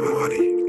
body.